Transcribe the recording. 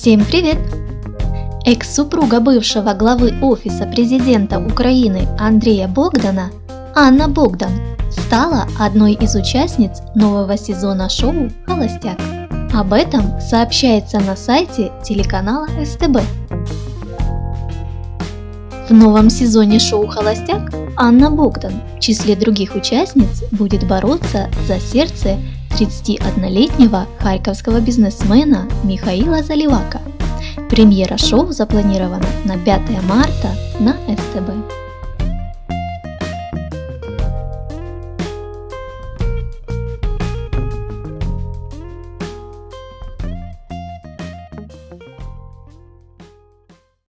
Всем привет! Экс-супруга бывшего главы Офиса президента Украины Андрея Богдана, Анна Богдан, стала одной из участниц нового сезона шоу «Холостяк». Об этом сообщается на сайте телеканала СТБ. В новом сезоне шоу «Холостяк» Анна Богдан в числе других участниц будет бороться за сердце 31-летнего харьковского бизнесмена Михаила Заливака. Премьера шоу запланирована на 5 марта на.